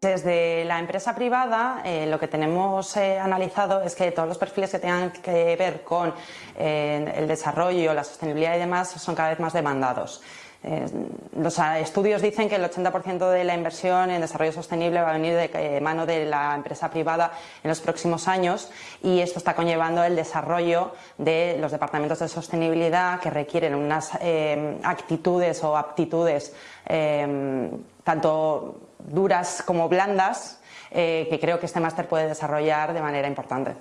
de la empresa privada, eh, lo que tenemos eh, analizado es que todos los perfiles que tengan que ver con eh, el desarrollo, la sostenibilidad y demás son cada vez más demandados. los estudios dicen que el 80% de la inversión en desarrollo sostenible va a venir de mano de la empresa privada en los próximos años y esto está conllevando el desarrollo de los departamentos de sostenibilidad que requieren unas actitudes o aptitudes tanto duras como blandas, eh, que creo que este máster puede desarrollar de manera importante.